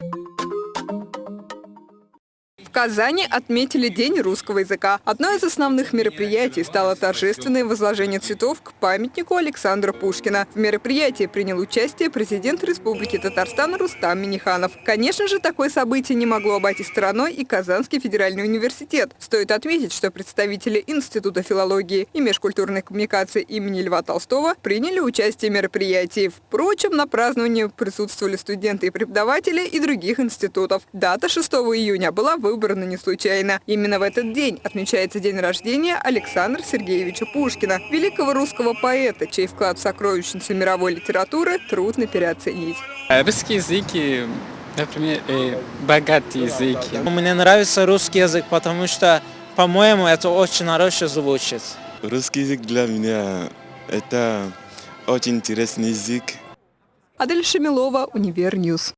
В Казани отметили День русского языка. Одно из основных мероприятий стало торжественное возложение цветов к памятнику Александра Пушкина. В мероприятии принял участие президент Республики Татарстан Рустам Миниханов. Конечно же, такое событие не могло обойти стороной и Казанский федеральный университет. Стоит отметить, что представители Института филологии и межкультурной коммуникации имени Льва Толстого приняли участие в мероприятии. Впрочем, на праздновании присутствовали студенты и преподаватели и других институтов. Дата 6 июня была выбрана выбрано не случайно. Именно в этот день отмечается день рождения Александра Сергеевича Пушкина, великого русского поэта, чей вклад в сокровищницу мировой литературы трудно переоценить. Русский язык, например, богатый язык. Мне нравится русский язык, потому что, по-моему, это очень хорошо звучит. Русский язык для меня это очень интересный язык. Адель Шамилова, Univer News.